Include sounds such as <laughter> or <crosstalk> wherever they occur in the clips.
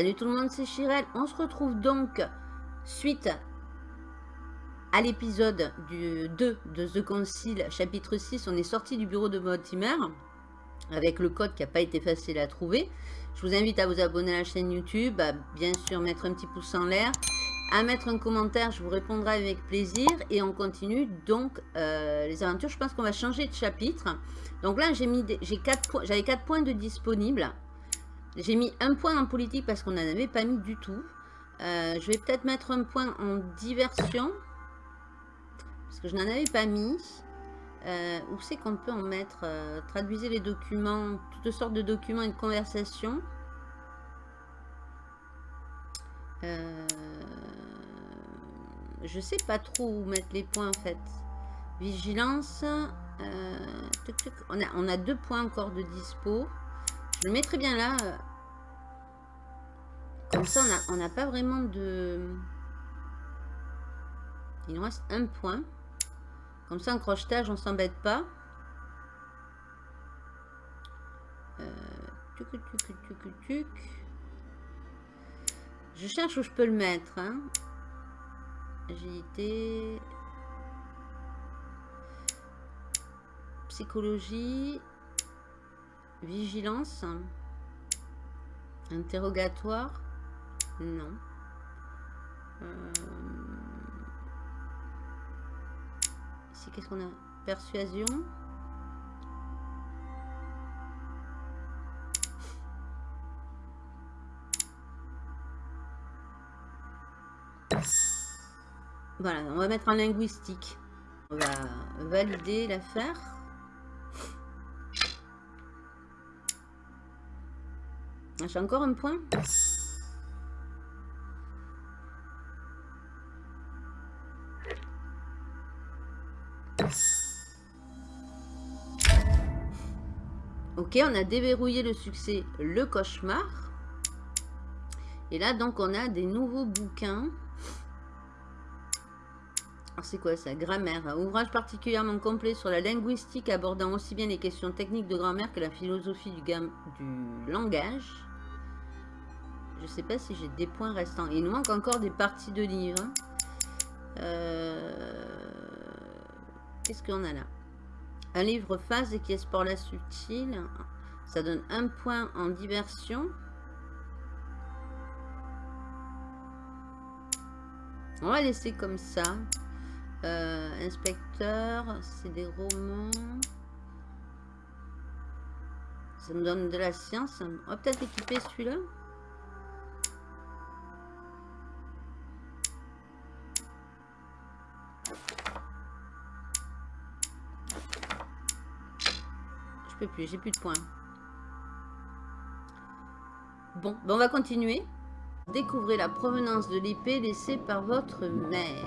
Salut tout le monde, c'est Chirel. On se retrouve donc suite à l'épisode du 2 de The Concile, chapitre 6. On est sorti du bureau de Mortimer avec le code qui n'a pas été facile à trouver. Je vous invite à vous abonner à la chaîne YouTube, bien sûr mettre un petit pouce en l'air, à mettre un commentaire, je vous répondrai avec plaisir. Et on continue donc euh, les aventures. Je pense qu'on va changer de chapitre. Donc là, j'avais 4 points de disponibles. J'ai mis un point en politique parce qu'on n'en avait pas mis du tout. Euh, je vais peut-être mettre un point en diversion. Parce que je n'en avais pas mis. Euh, où c'est qu'on peut en mettre euh, Traduisez les documents, toutes sortes de documents et de conversations. Je sais pas trop où mettre les points en fait. Vigilance. On a deux points encore de dispo. Je le mettrai bien là. Comme ça, on n'a pas vraiment de... Il nous reste un point. Comme ça, en crochetage, on s'embête pas. Euh, je cherche où je peux le mettre. Hein. Agilité. Psychologie. Vigilance. Interrogatoire. Non. Euh, Ici, qu'est-ce qu'on a? Persuasion. Voilà, on va mettre en linguistique. On va valider l'affaire. J'ai encore un point. Ok, on a déverrouillé le succès, le cauchemar. Et là, donc, on a des nouveaux bouquins. Alors, c'est quoi ça Grammaire. Ouvrage particulièrement complet sur la linguistique abordant aussi bien les questions techniques de grammaire que la philosophie du, du langage. Je sais pas si j'ai des points restants. Il nous manque encore des parties de livres. Euh, qu'est-ce qu'on a là? Un livre phase qui explore la subtile. Ça donne un point en diversion. On va laisser comme ça. Euh, inspecteur, c'est des romans. Ça me donne de la science. On va peut-être équiper celui-là. Plus, j'ai plus de points. Bon, ben on va continuer. Découvrez la provenance de l'épée laissée par votre mère.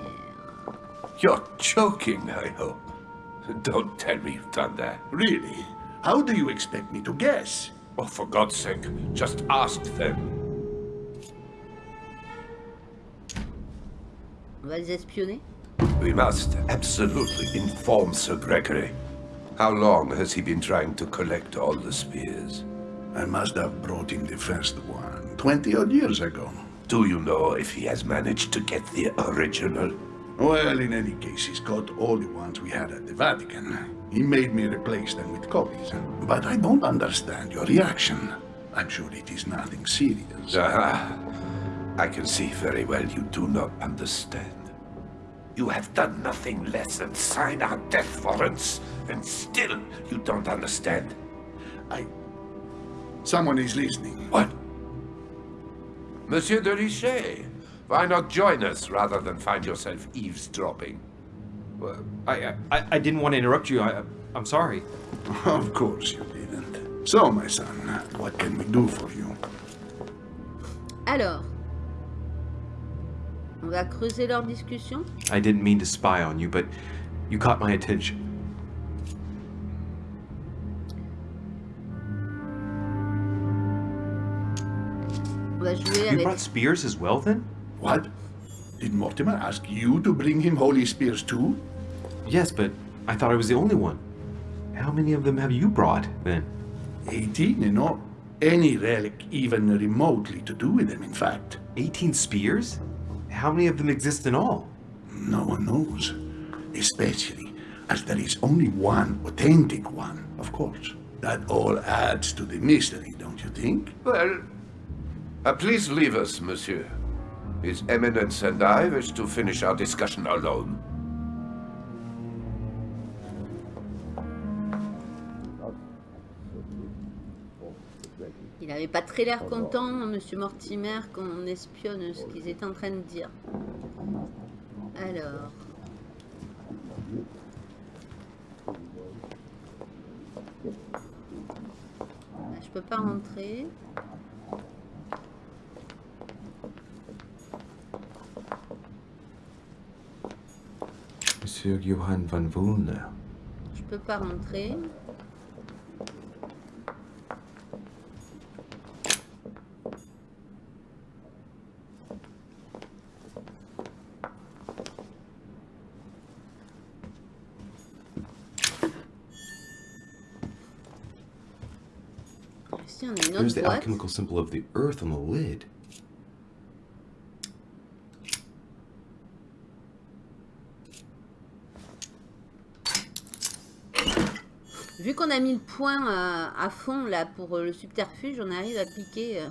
You're joking, I hope. Don't tell me you've done that. Really? How do you expect me to guess? Oh, for God's sake, just ask them. On va les espionner We must absolutely inform Sir Gregory. How long has he been trying to collect all the spears? I must have brought him the first one, 20 odd years ago. Do you know if he has managed to get the original? Well, in any case, he's got all the ones we had at the Vatican. He made me replace them with copies. But I don't understand your reaction. I'm sure it is nothing serious. Aha. I can see very well you do not understand. You have done nothing less than sign our death warrants, and still you don't understand. I... Someone is listening. What? Monsieur de Richet, why not join us rather than find yourself eavesdropping? Well, I, I, I didn't want to interrupt you. I, I'm sorry. <laughs> Of course you didn't. So, my son, what can we do for you? Alors, On va creuser leur discussion. I didn't mean to spy on you, but you caught my attention. On va jouer you brought spears as well, then? What? Did Mortimer ask you to bring him holy spears too? Yes, but I thought I was the only one. How many of them have you brought, then? 18 in all. any relic even remotely to do with them, in fact. 18 spears? How many of them exist in all? No one knows. Especially as there is only one authentic one, of course. That all adds to the mystery, don't you think? Well, uh, please leave us, monsieur. His Eminence and I wish to finish our discussion alone. Pas très l'air content, Monsieur Mortimer, qu'on espionne ce qu'ils étaient en train de dire. Alors. Là, Je peux pas rentrer. Monsieur Johann van Woolner. Je peux pas rentrer. A the boîte. alchemical symbol of the earth on the lid. Vu qu'on a mis le point euh, à fond là pour euh, le subterfuge, on arrive à piquer, euh,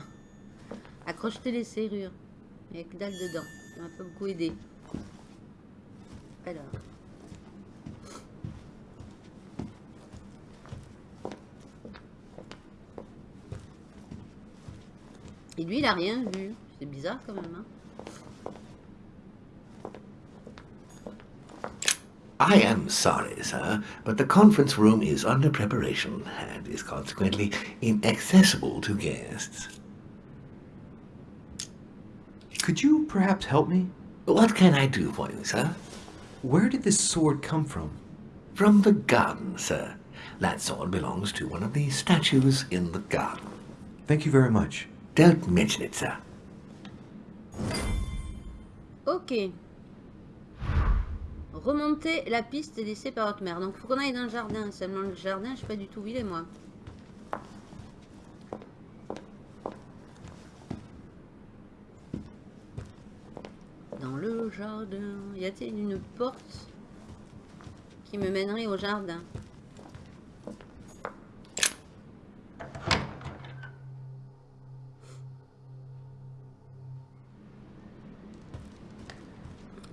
à crocheter les serrures. Avec que dalle dedans. Ça m'a pas beaucoup aidé. Alors. Et lui, il a rien vu. C'est bizarre quand même. Hein I am sorry, sir, but the conference room is under preparation and is consequently inaccessible to guests. Could you perhaps help me? What can I do for you, sir? Where did this sword come from? From the garden, sir. That sword belongs to one of the statues in the garden. Thank you very much. Don't mention it, sir. Ok. Remonter la piste laissée par votre mère. Donc, faut qu'on aille dans le jardin. Seulement le jardin, je sais pas du tout où moi. Dans le jardin. Y a-t-il une porte qui me mènerait au jardin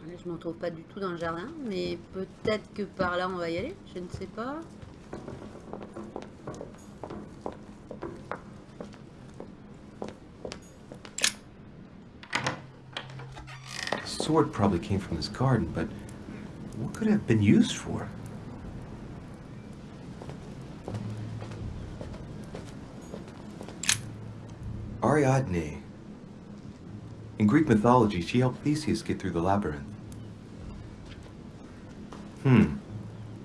Là, je m'en trouve pas du tout dans le jardin, mais peut-être que par là on va y aller, je ne sais pas. Sword probably came from this garden, but what could it have been used for? Ariadne. In Greek mythology, she helped Theseus get through the labyrinth.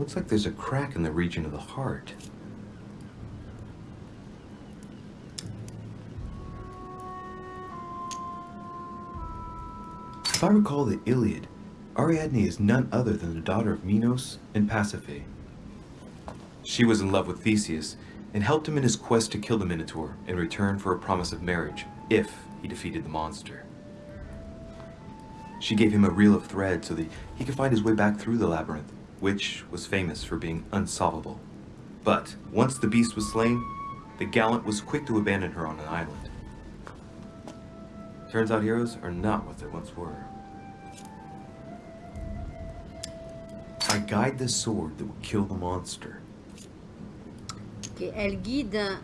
Looks like there's a crack in the region of the heart. If I recall the Iliad, Ariadne is none other than the daughter of Minos and Pasiphae. She was in love with Theseus and helped him in his quest to kill the Minotaur in return for a promise of marriage if he defeated the monster. She gave him a reel of thread so that he could find his way back through the labyrinth, which was famous for being unsolvable. But once the beast was slain, the gallant was quick to abandon her on an island. Turns out heroes are not what they once were. I guide the sword that will kill the monster. Ok, elle guide.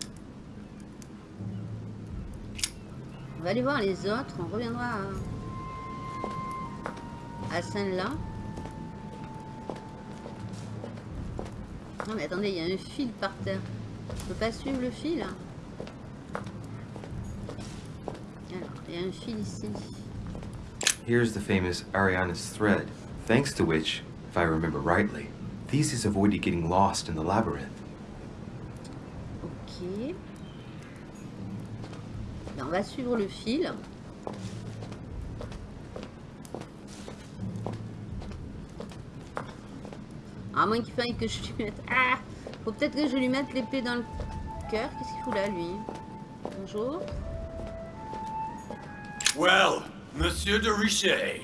On va aller voir les autres, on reviendra à, à celle-là. Non mais attendez, il y a un fil par terre. Je peux pas suivre le fil. hein. Alors, il y a un fil ici. Here's the famous Ariana's thread, thanks to which, if I remember rightly, Theseus avoided getting lost in the labyrinth. Ok. On va suivre le fil. À moins qu'il faille que je lui mette... Ah Faut peut-être que je lui mette l'épée dans le cœur. Qu'est-ce qu'il fout là, lui Bonjour. Well, Monsieur de Richet,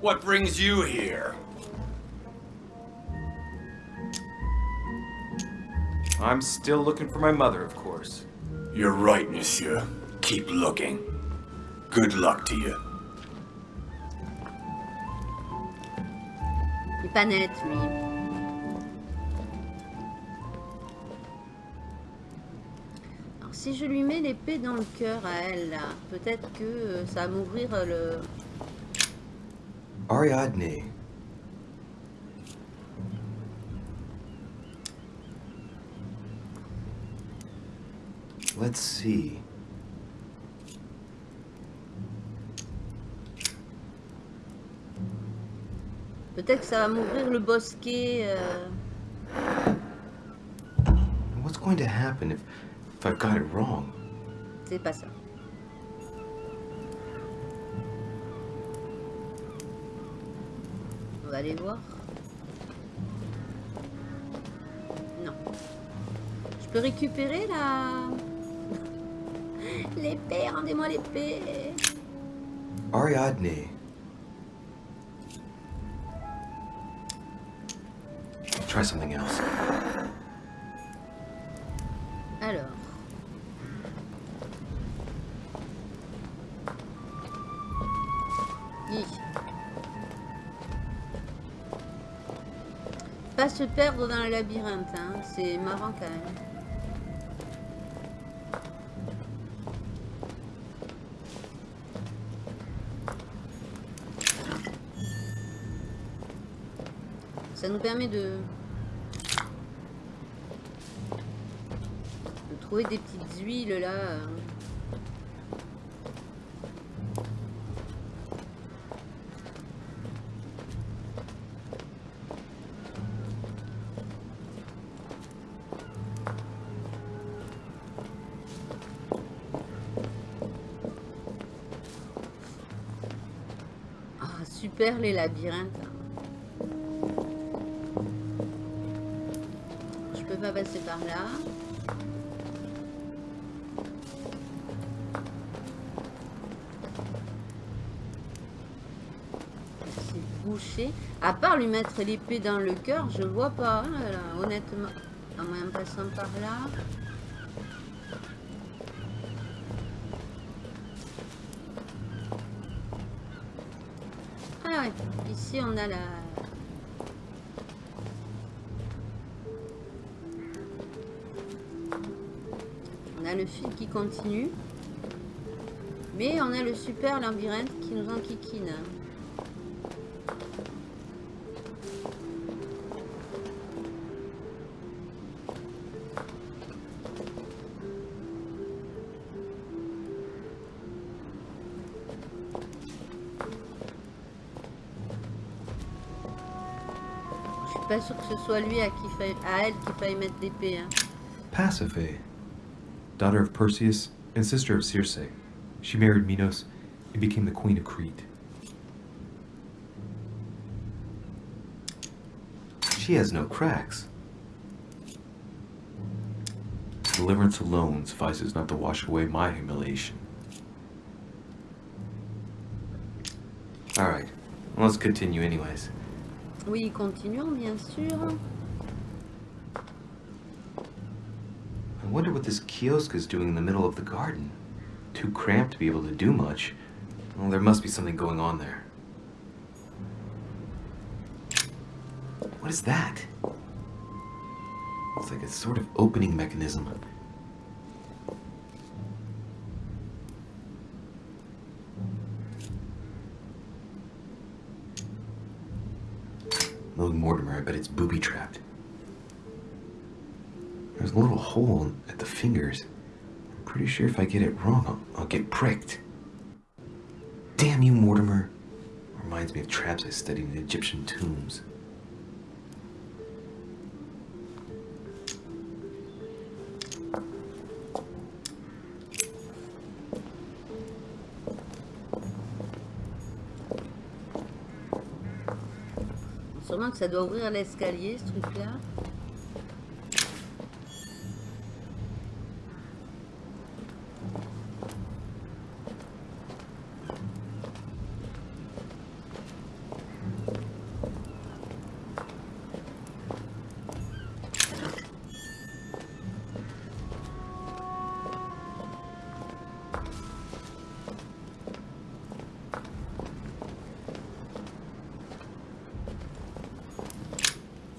what brings you here? I'm still looking for my mother, of course. You're right, Monsieur. Keep looking. Good luck to you. Est pas net, lui. Alors, si je lui mets l'épée dans le cœur à elle, peut-être que euh, ça va m'ouvrir euh, le... Ariadne. Let's see. Peut-être que ça va m'ouvrir le bosquet. euh, What's going to happen if, if I've got it wrong? C'est pas ça. On va aller voir. Non. Je peux récupérer la... <laughs> L'épée, rendez-moi l'épée. Ariadne. Something else. Alors. Pas se perdre dans le labyrinthe, hein. c'est marrant quand même. Ça nous permet de, trouver des petites huiles là. Ah, super les labyrinthes. Je peux pas passer par là. Bouché. À part lui mettre l'épée dans le cœur, je vois pas, hein, honnêtement. En même passant par là. Ah ici on a la... On a le fil qui continue. Mais on a le super labyrinthe qui nous enquiquine. Pas sûr que ce soit lui à, qui faille- à elle faille mettre hein. Pasiphae, daughter of Perseus and sister of Circe. She married Minos and became the queen of Crete. She has no cracks. Deliverance alone suffices not to wash away my humiliation. Alright, let's continue anyways. Oui, continuons bien sûr. I wonder what this kiosk is doing in the middle of the garden. Too cramped to be able to do much. Well, there must be something going on there. What is that? It's like a sort of opening mechanism. Bet it's booby trapped. There's a little hole at the fingers. I'm pretty sure if I get it wrong, I'll, I'll get pricked. Damn you, Mortimer. Reminds me of traps I studied in Egyptian tombs. Ça doit ouvrir l'escalier, ce truc-là.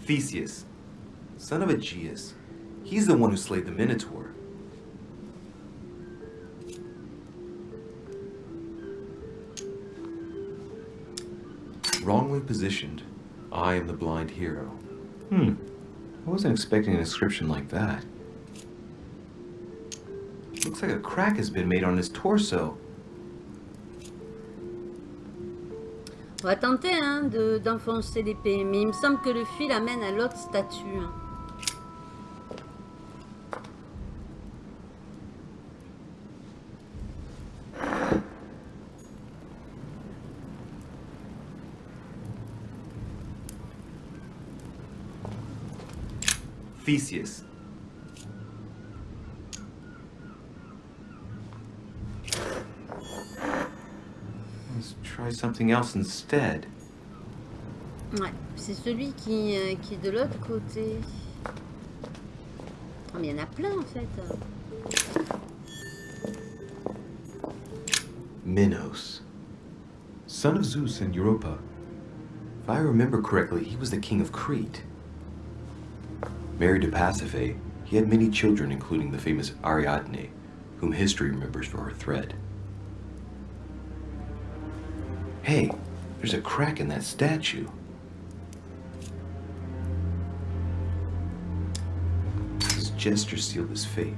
Theseus, son of Aegeus. He's the one who slayed the Minotaur. Wrongly positioned, I am the blind hero. Hmm, I wasn't expecting an inscription like that. Looks like a crack has been made on his torso. On va tenter hein, de- d'enfoncer l'épée, mais il me semble que le fil amène à l'autre statue. hein. Theseus. Try something else instead. Ouais, c'est celui qui, euh, qui est de l'autre côté. Ah, mais il y en a plein en fait. Minos. Son of Zeus and Europa. If I remember correctly, he was the king of Crete. Married to Pasiphae, he had many children, including the famous Ariadne, whom history remembers for her thread. Hey, there's a crack in that statue. His gesture sealed his fate.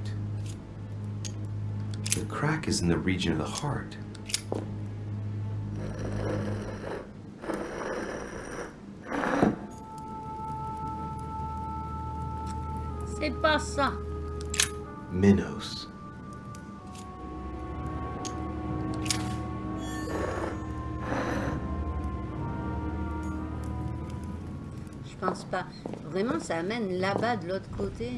The crack is in the region of the heart. C'est pas ça. Minos. Ça amène là-bas de l'autre côté.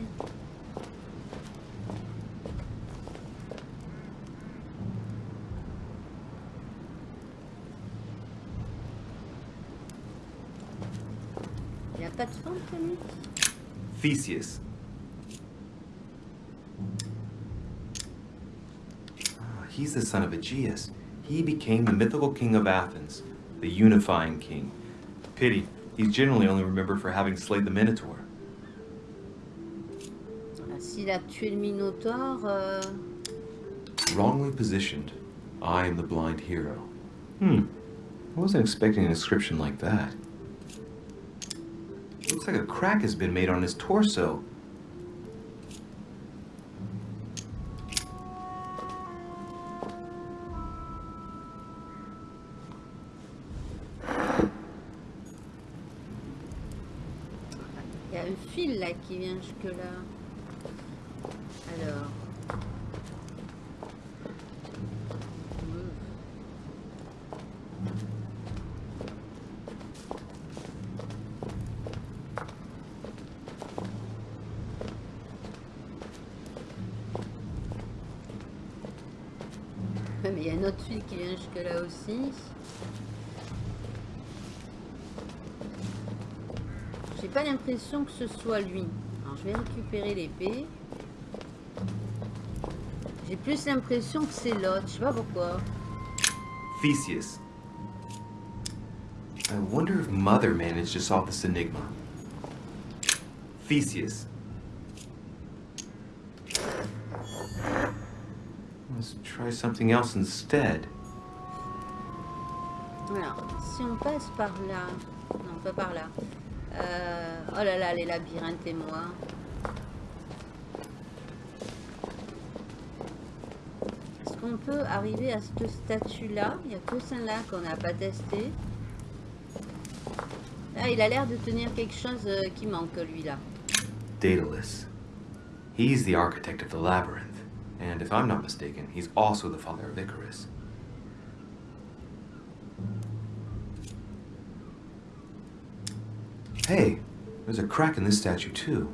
Il n'y a pas de fente, lui Theseus. Ah, He's the son of Aegeus. He became the mythical king of Athens, the unifying king. Pity, he's generally only remembered for having slayed the Minotaur. S'il a tué le Minotaure... euh, Wrongly positioned, I am the blind hero. Hmm, I wasn't expecting an inscription like that. Looks like a crack has been made on his torso. Il y a un fil là qui vient jusque là. Alors. Mais il y a un autre fil qui vient jusque là aussi. J'ai pas l'impression que ce soit lui. Alors je vais récupérer l'épée. J'ai plus l'impression que c'est l'autre. Je sais pas pourquoi. Theseus. I wonder if Mother managed to solve this enigma. Theseus. Let's try something else instead. Alors, si on passe par là. Non, pas par là. Euh, oh là là, les labyrinthes et moi. Qu'on peut arriver à cette statue-là Il n'y a que celle-là qu'on n'a pas testé. Ah, il a l'air de tenir quelque chose euh, qui manque, lui-là. Daedalus. He's the architect of the labyrinth, and if I'm not mistaken, he's also the father of Icarus. Hey, there's a crack in this statue too.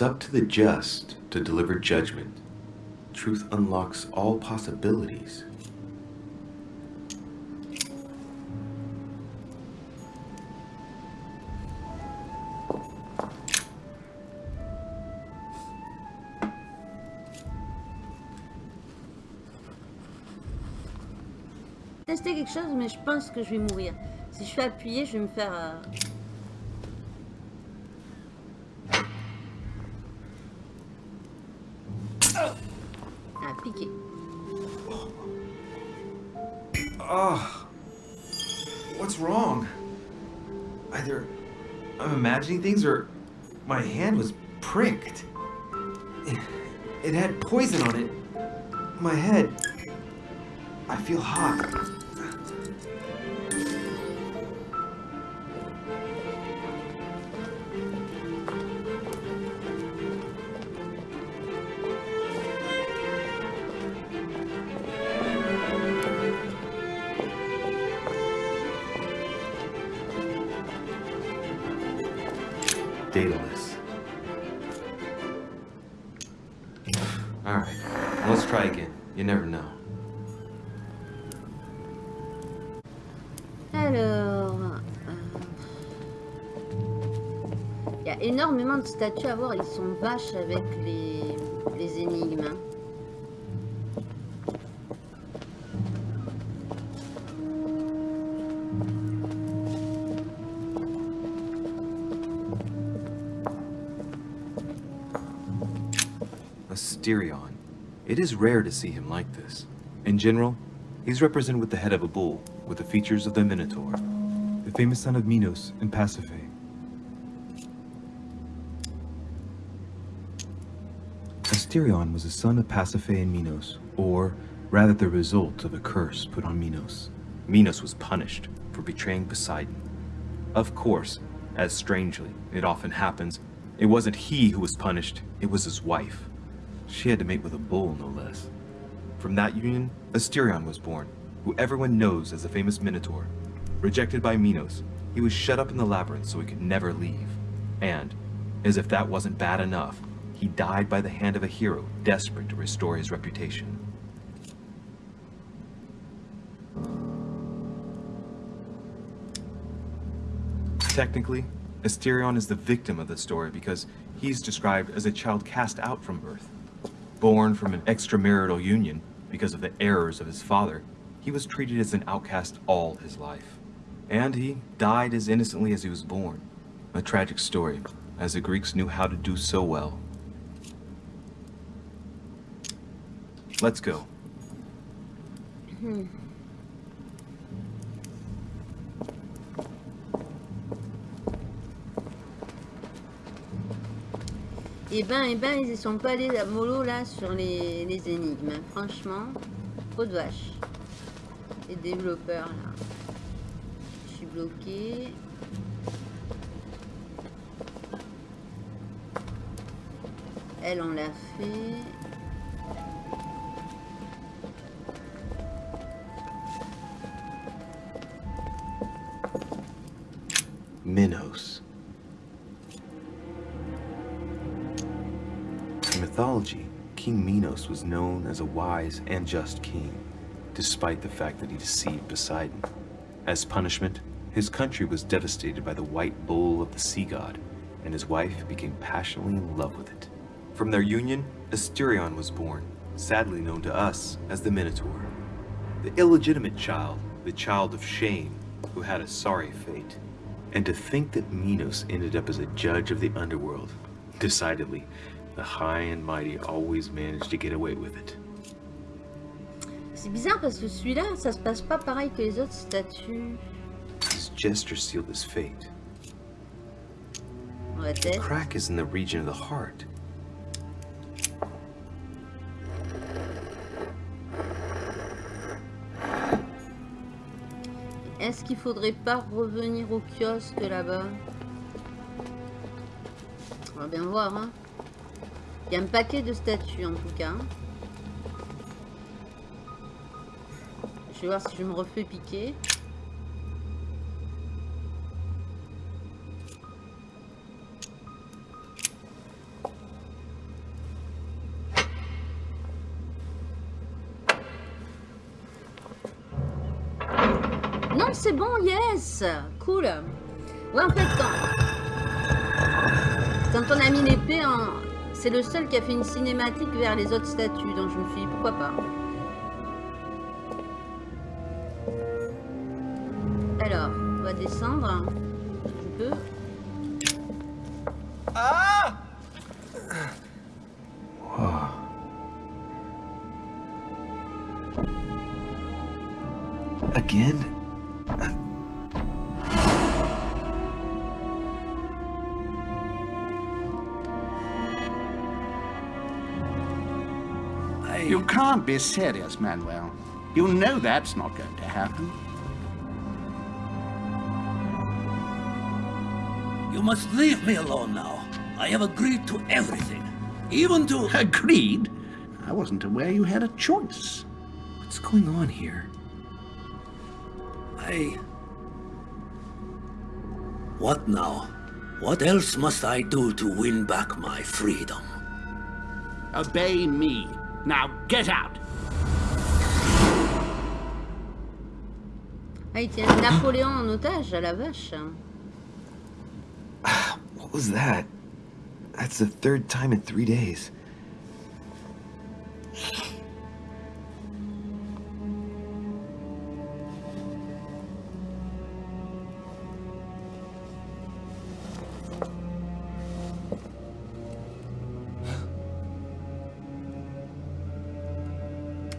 It's up to the just to deliver judgment. Truth unlocks all possibilities. Tester quelque chose, mais je pense que je vais mourir. Si je fais appuyer, je vais me faire... euh, things or my hand was pricked. It, it had poison on it. My head. I feel hot. Énormément de statues à voir. Ils sont vaches avec les, les énigmes. Asterion. It is rare to see him like this. In general, he's represented with the head of a bull, with the features of the Minotaur. the famous son of Minos and Pasiphae. Asterion was the son of Pasiphae and Minos, or rather the result of a curse put on Minos. Minos was punished for betraying Poseidon. Of course, as strangely it often happens, it wasn't he who was punished, it was his wife. She had to mate with a bull, no less. From that union, Asterion was born, who everyone knows as the famous Minotaur. Rejected by Minos, he was shut up in the labyrinth so he could never leave. And, as if that wasn't bad enough, he died by the hand of a hero desperate to restore his reputation. Technically, Asterion is the victim of the story because he's described as a child cast out from Earth. Born from an extramarital union because of the errors of his father, he was treated as an outcast all his life. And he died as innocently as he was born. A tragic story, as the Greeks knew how to do so well. Let's go. Et ben, et ben, ils y sont pas allés à là sur les, énigmes. Franchement, trop de vaches. Les développeurs là. Je suis bloqué. Elle, on l'a fait. In mythology, King Minos was known as a wise and just king, despite the fact that he deceived Poseidon. As punishment, his country was devastated by the white bull of the sea god, and his wife became passionately in love with it. From their union, Asterion was born, sadly known to us as the Minotaur. The illegitimate child, the child of shame, who had a sorry fate. And to think that Minos ended up as a judge of the underworld. Decidedly, the high and mighty always manage to get away with it. C'est bizarre parce que celui-là, ça se passe pas pareil que les autres statues. His gesture sealed his fate. Va tester. Crack is in the region of the heart. Est-ce qu'il faudrait pas revenir au kiosque là-bas On va bien voir. Hein. Il y a un paquet de statues en tout cas. Je vais voir si je me refais piquer. Non, c'est bon, yes Cool Ouais, en fait, quand, quand on a mis l'épée en c'est le seul qui a fait une cinématique vers les autres statues. Donc je me suis dit, pourquoi pas? You can't be serious, Manuel. You know that's not going to happen. You must leave me alone now. I have agreed to everything. Even to... Agreed? I wasn't aware you had a choice. What's going on here? I... What now? What else must I do to win back my freedom? Obey me. Now get out. Ah, il tient Napoléon en otage, à la vache. What was that? That's the third time in three days.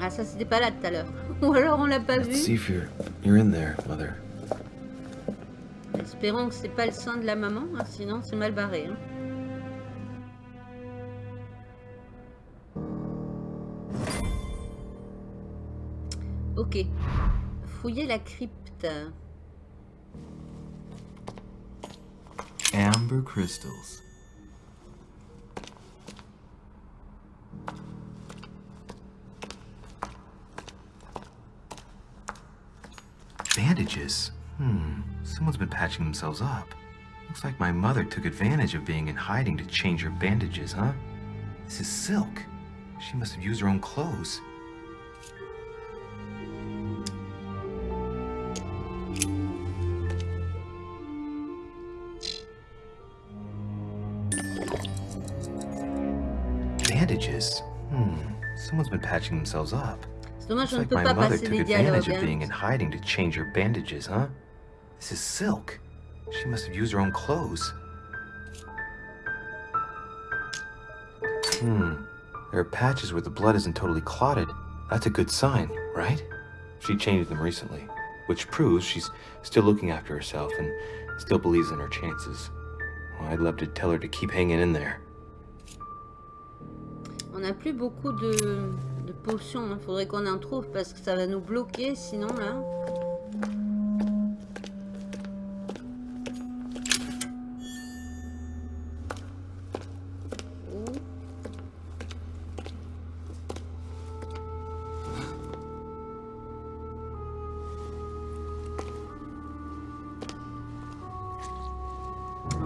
Ah, ça, c'était pas là tout à l'heure. <laughs> Ou alors on l'a pas vu. if you're, you're in there, Mother. Espérons que c'est pas le sang de la maman, hein, sinon c'est mal barré. hein. Ok. Fouiller la crypte. Amber crystals. Bandages. Hmm. Someone's been patching themselves up. Looks like my mother took advantage of being in hiding to change her bandages, huh? This is silk. She must have used her own clothes. Bandages. Hmm. Someone's been patching themselves up. Dommage, Looks like my mother took advantage of being in hiding to change her bandages, huh? This is silk. She must have used her own clothes. Hmm. There are patches where the blood isn't totally clotted. That's a good sign, right? She changed them recently, which proves she's still looking after herself and still believes in her chances. Well, I'd love to tell her to keep hanging in there. On n'a plus beaucoup de, potions. Il faudrait qu'on en trouve parce que ça va nous bloquer sinon là. Oh.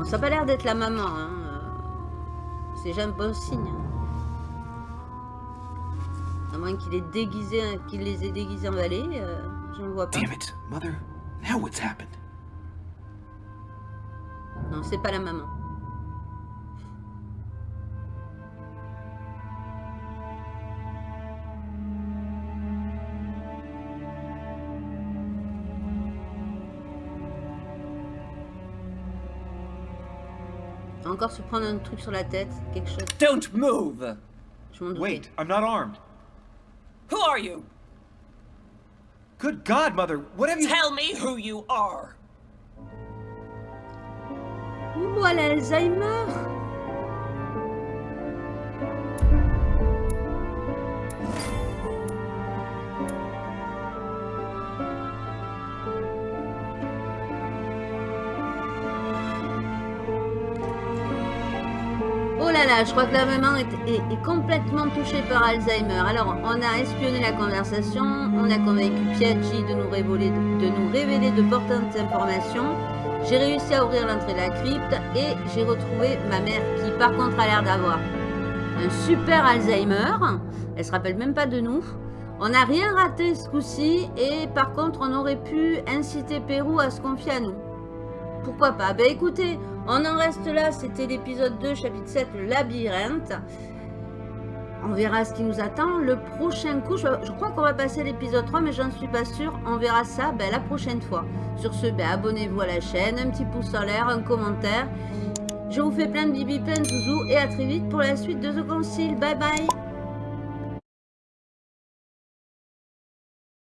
Ça n'a pas l'air d'être la maman. Hein. euh, C'est jamais bon signe. Moins qu'il ait déguisé, qu'il les ait déguisés en valet, euh, je ne vois pas. Damn it, Mother. Now what's happened? Non, c'est pas la maman. Va encore se prendre un truc sur la tête, quelque chose. Don't move! Wait, I'm not armed. Who are you? Good God, Mother, what have you... Tell me who you are. Ouh, elle a Alzheimer Oh là là, je crois que la maman est, complètement touchée par Alzheimer. Alors, on a espionné la conversation, on a convaincu Piaggi de nous révéler de, nous révéler de importantes informations. J'ai réussi à ouvrir l'entrée de la crypte et j'ai retrouvé ma mère qui, par contre, a l'air d'avoir un super Alzheimer. Elle se rappelle même pas de nous. On n'a rien raté ce coup-ci et par contre on aurait pu inciter Pérou à se confier à nous. Pourquoi pas? Ben écoutez, on en reste là, c'était l'épisode 2, chapitre 7, le labyrinthe. On verra ce qui nous attend. Le prochain coup, je, crois qu'on va passer l'épisode 3, mais j'en suis pas sûre. On verra ça ben, la prochaine fois. Sur ce, ben, abonnez-vous à la chaîne, un petit pouce en l'air, un commentaire. Je vous fais plein de bibi, plein de zouzous et à très vite pour la suite de The Concile. Bye bye